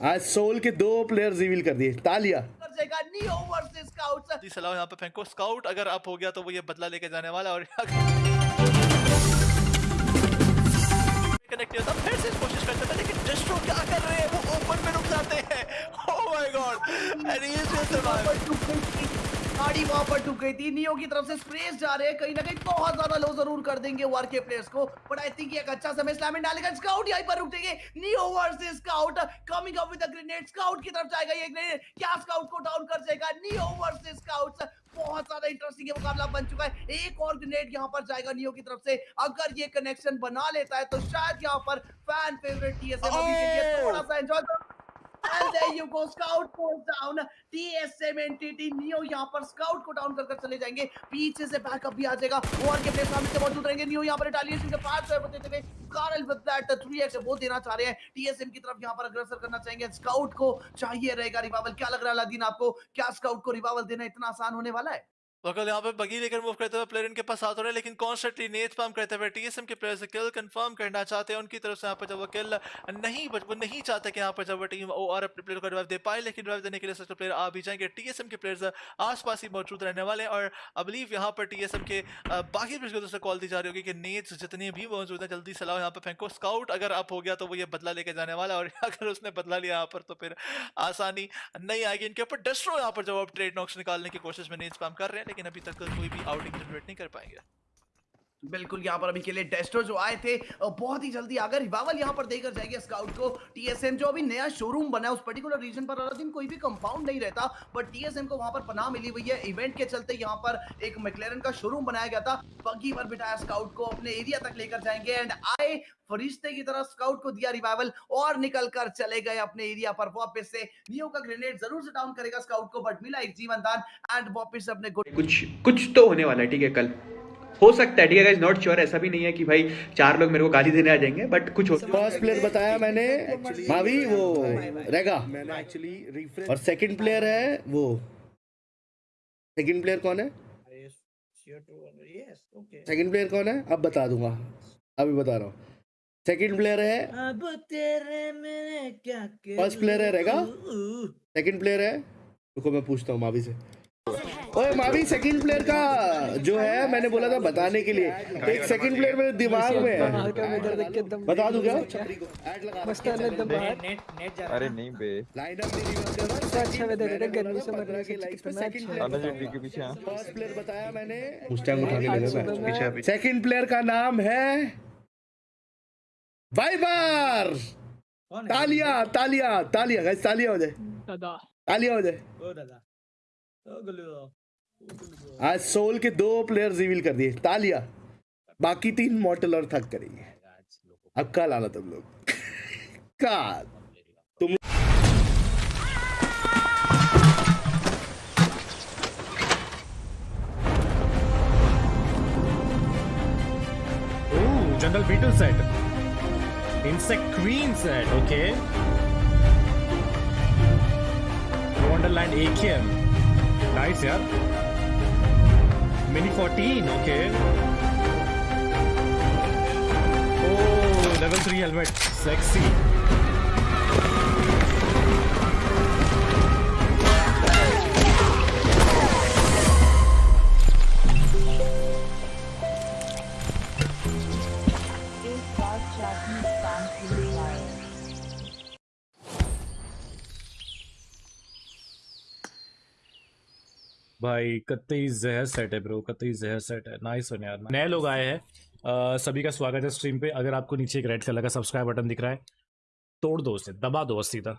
आज सोल के दो प्लेयर रिवील कर दिए। तालिया। नियो वर्सेस स्काउट्स जी सलाह यहाँ पे फेंको। स्काउट अगर आप हो गया तो वो ये बदला लेके जाने वाला और कनेक्ट होता फिर से कोशिश करते थे लेकिन डिस्ट्रो क्या कर रहे हैं? वो ओपन में रुक जाते हैं। ओह my god and he is just survive गाड़ी वहाँ पर टूट गई थी। नियो की तरफ़ से स्प्रेस जा रहे हैं। कहीं ना कहीं बहुत ज़्यादा लो ज़रूर कर देंगे वार के प्लेयर्स को। बट आई थिंक एक अच्छा समय स्लैम डालेगा स्काउट यहीं पर रुकेंगे Neo versus scout coming up with the grenade scout की तरफ़ जाएगा ये ग्रेनेड क्या स्काउट को डाउन कर जाएगा नियो वर्सेस स्काउट्स बहुत ज़्यादा इंटरेस्टिंग ये मुकाबला बन चुका है। एक और ग्रेनेड यहाँ पर जाएगा नियो की तरफ़ से। अगर ये कनेक्शन बना लेता है तो शायद यहाँ पर फ़ैन फेवरेट टीएसएम थोड़ा सा enjoy And there you go, Scout goes down. TSM entity Neo यहाँ पर Scout को डाउन कर चले जाएँगे। पीछे से बैकअप भी आ जाएगा। और के प्लेयर सामने से मौजूद रहेंगे। Neo यहाँ पर रिटेलिएशन के पास सर्व देते हुए Karel with that 3x वो देना चाह रहे हैं। TSM की तरफ़ यहाँ पर अग्रसर करना चाहेंगे। स्काउट को चाहिए रहेगा रिवाइवल क्या लग रहा है अलादीन आपको? क्या स्काउट को रिवाइवल देना इतना आसान होने वाला है? वकल यहाँ पे बगी लेकर मूव करते हुए प्लेयर इनके पास आते रहे लेकिन कॉन्स्टेंटली नेट स्पैम करते हुए टीएसएम के प्लेयर से किल कंफर्म करना चाहते हैं, उनकी तरफ़ से यहाँ पर जब वो किल नहीं बच, वो नहीं चाहते कि यहाँ पर जब वो टीम ओ आर अपने प्लेयर को रिवाइव दे पाए, लेकिन रिवाइव देने के लिए सबसे प्लेयर आ भी जाएँगे। टीएसएम के प्लेयर्स आसपास ही मौजूद रहने वाले हैं, और आई बिलीव यहाँ पर टीएसएम के बाकी प्लेयर्स को दोस्तों कॉल दी जा रही होगी कि नेट्स जितने भी मौजूद हैं, जल्दी सलाह यहाँ पर फेंको। स्काउट अगर अप हो गया तो वो ये बदला लेके जाने वाला और अगर उसने बदला लिया यहाँ पर तो फिर आसानी नहीं आएगी इनके ऊपर। डस्ट्रो यहाँ पर जब आप ट्रेड नॉक्स निकालने की कोशिश में नेट स्पैम कर रहे हैं लेकिन अभी तक कोई भी आउटिंग जनरेट नहीं कर पाएँगे। बिल्कुल, यहाँ पर अभी के लिए टेस्टर जो आए थे बहुत ही जल्दी अगर रिवावल यहाँ पर देकर जाएँगे स्काउट को। टीएसएम जो अभी नया शोरूम बना है, उस पर्टिकुलर रीजन पर हर दिन कोई भी कंपाउंड नहीं रहता बट टीएसएम को वहाँ पर पनाह मिली हुई है। इवेंट के चलते यहाँ पर एक मैक्लेरन का शोरूम बनाया गया था। बग्गी पर बिठाया स्काउट को, अपने एरिया तक लेकर जाएँगे। एंड आए फरिश्ते की तरह स्काउट को दिया रिवाइवल और निकल कर चले गए अपने एरिया पर। वापस से नियो का ग्रेनेड ज़रूर से डाउन करेगा स्काउट को बट मिला एक जीवन दान एंड वापस अपने कुछ कुछ तो होने वाला है, ठीक है, कल। हो सकता है ठीक है नॉट श्योर ऐसा भी नहीं है कि भाई चार लोग मेरे को गाली देने आ जाएँगे बट कुछ फ़र्स्ट प्लेयर बताया मैंने भाभी वो एक्चुअली और सेकंड प्लेयर है वो। सेकंड प्लेयर कौन है? सेकंड प्लेयर कौन है? अब बता दूँगा। अभी बता रहा हूँ। सेकंड प्लेयर है अब तेरे मैंने क्या फ़र्स्ट प्लेयर है रहेगा सेकंड प्लेयर है रुको मैं पूछता हूँ मावी से। ओए मावी सेकंड प्लेयर का जो है मैंने बोला था बताने के लिए। एक सेकंड प्लेयर मेरे दिमाग में है। बता दूँ क्या? अरे नहीं बे। अप अच्छा वेदर है गर्मी से मरने से अच्छा के पीछे हाँ। फ़र्स्ट प्लेयर बताया मैंने। उस टाइम उठा के ले मैं पीछे पीछे। सेकंड प्लेयर का नाम है वाइबर तालिया तालिया तालिया। गाइस तालिया हो जाए। तालिया हो जाए। ओ दादा। ओ गलू आज सोल के दो प्लेयर रिवील कर दिए, तालिया। बाकी तीन मॉडल और थक करेंगे। अब का लाला तुम लोग का तुम general beetle set insect queen set okay Wonderland AKM nice यार Mini 14, okay. Oh, level 3 helmet. Sexy. भाई कतई जहर सेट है ब्रो कतई जहर सेट है। नाइस वन यार नए लोग आए हैं। सभी का स्वागत है स्ट्रीम पे। अगर आपको नीचे एक रेड कलर का सब्सक्राइब बटन दिख रहा है, तोड़ दो उसे, दबा दो सीधा